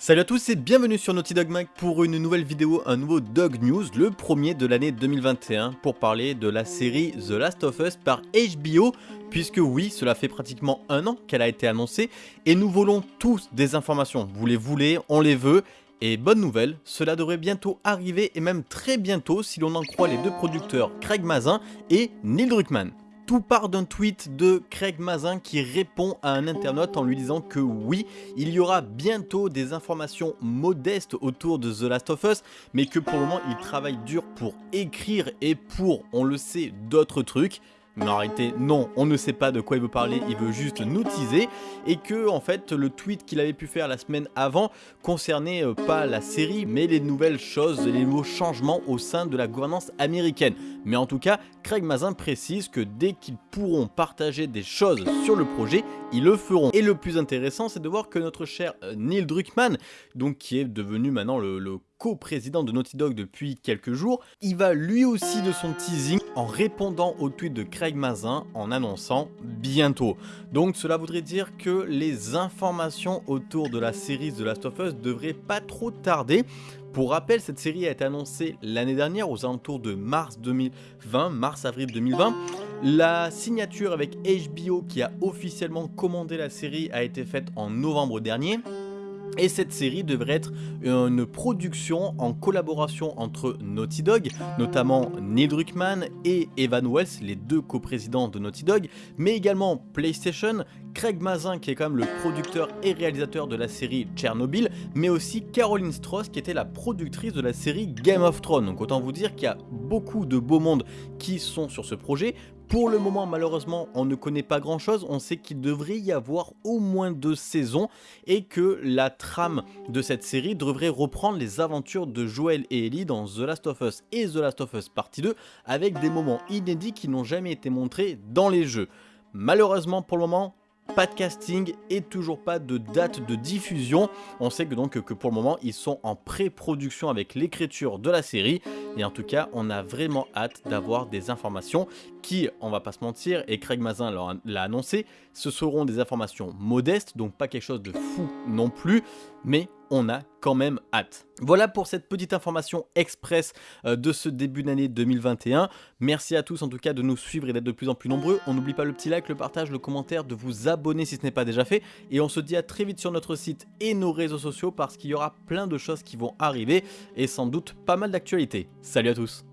Salut à tous et bienvenue sur Naughty Dog Mag pour une nouvelle vidéo, un nouveau Dog News, le premier de l'année 2021 pour parler de la série The Last of Us par HBO puisque oui, cela fait pratiquement un an qu'elle a été annoncée et nous volons tous des informations, vous les voulez, on les veut et bonne nouvelle, cela devrait bientôt arriver et même très bientôt si l'on en croit les deux producteurs Craig Mazin et Neil Druckmann. Tout part d'un tweet de Craig Mazin qui répond à un internaute en lui disant que oui, il y aura bientôt des informations modestes autour de The Last of Us, mais que pour le moment il travaille dur pour écrire et pour, on le sait, d'autres trucs. Mais en réalité, non, on ne sait pas de quoi il veut parler, il veut juste nous teaser, et que, en fait, le tweet qu'il avait pu faire la semaine avant concernait euh, pas la série, mais les nouvelles choses, les nouveaux changements au sein de la gouvernance américaine. Mais en tout cas, Craig Mazin précise que dès qu'ils pourront partager des choses sur le projet, ils le feront. Et le plus intéressant, c'est de voir que notre cher euh, Neil Druckmann, donc qui est devenu maintenant le, co-président de Naughty Dog depuis quelques jours, il va lui aussi de son teasing en répondant au tweet de Craig Mazin en annonçant bientôt. Donc cela voudrait dire que les informations autour de la série The Last of Us devraient pas trop tarder. Pour rappel, cette série a été annoncée l'année dernière aux alentours de mars 2020, mars-avril 2020. La signature avec HBO qui a officiellement commandé la série a été faite en novembre dernier. Et cette série devrait être une production en collaboration entre Naughty Dog, notamment Neil Druckmann et Evan Wells, les deux coprésidents de Naughty Dog, mais également PlayStation, Craig Mazin qui est quand même le producteur et réalisateur de la série Tchernobyl, mais aussi Caroline Strauss qui était la productrice de la série Game of Thrones. Donc autant vous dire qu'il y a beaucoup de beaux mondes qui sont sur ce projet. Pour le moment, malheureusement, on ne connaît pas grand chose. On sait qu'il devrait y avoir au moins deux saisons et que la trame de cette série devrait reprendre les aventures de Joel et Ellie dans The Last of Us et The Last of Us Partie 2 avec des moments inédits qui n'ont jamais été montrés dans les jeux. Malheureusement, pour le moment, pas de casting et toujours pas de date de diffusion. On sait que donc que pour le moment ils sont en pré-production avec l'écriture de la série et en tout cas on a vraiment hâte d'avoir des informations qui, on va pas se mentir, et Craig Mazin l'a annoncé, ce seront des informations modestes, donc pas quelque chose de fou non plus, mais on a quand même hâte. Voilà pour cette petite information express euh, de ce début d'année 2021. Merci à tous en tout cas de nous suivre et d'être de plus en plus nombreux. On n'oublie pas le petit like, le partage, le commentaire, de vous abonner si ce n'est pas déjà fait. Et on se dit à très vite sur notre site et nos réseaux sociaux parce qu'il y aura plein de choses qui vont arriver et sans doute pas mal d'actualités. Salut à tous